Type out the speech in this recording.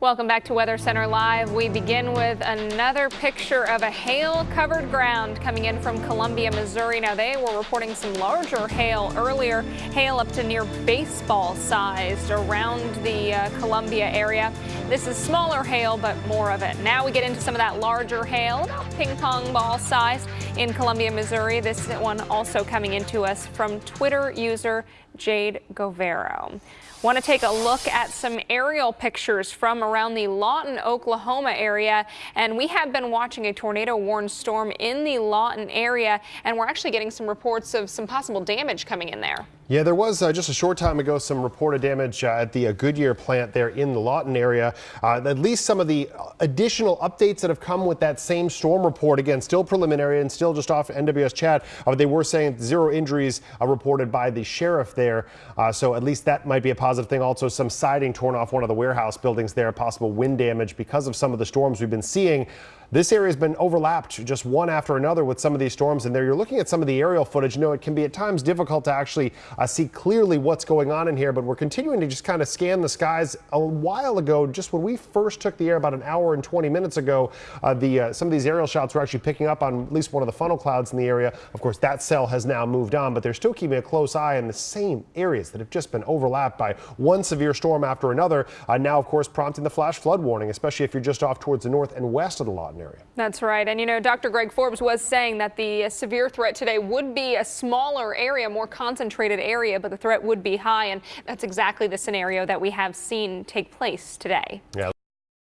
Welcome back to Weather Center Live. We begin with another picture of a hail-covered ground coming in from Columbia, Missouri. Now, they were reporting some larger hail earlier, hail up to near baseball sized around the uh, Columbia area. This is smaller hail, but more of it. Now we get into some of that larger hail, ping pong ball size in Columbia, Missouri. This one also coming into us from Twitter user Jade Govero. Want to take a look at some aerial pictures from around the Lawton, Oklahoma area. And we have been watching a tornado warned storm in the Lawton area. And we're actually getting some reports of some possible damage coming in there. Yeah, there was uh, just a short time ago some reported damage uh, at the uh, Goodyear plant there in the Lawton area. Uh, at least some of the additional updates that have come with that same storm report. Again, still preliminary and still just off NWS chat. Uh, they were saying zero injuries uh, reported by the sheriff there. so at least that might be a positive thing. Also, some siding torn off one of the warehouse buildings there. Possible wind damage because of some of the storms we've been seeing. This area has been overlapped just one after another with some of these storms and there you're looking at some of the aerial footage. You know, it can be at times difficult to actually uh, see clearly what's going on in here, but we're continuing to just kind of scan the skies. A while ago, just when we first took the air about an hour and 20 minutes ago, uh, the uh, some of these aerial shots were actually picking up on at least one of the funnel clouds in the area. Of course, that cell has now moved on, but they're still keeping a close eye on the same areas that have just been overlapped by one severe storm after another. Uh, now, of course, prompting the flash flood warning, especially if you're just off towards the north and west of the Lawton area. That's right. And you know, Dr. Greg Forbes was saying that the severe threat today would be a smaller area, more concentrated area, but the threat would be high. And that's exactly the scenario that we have seen take place today. Yeah.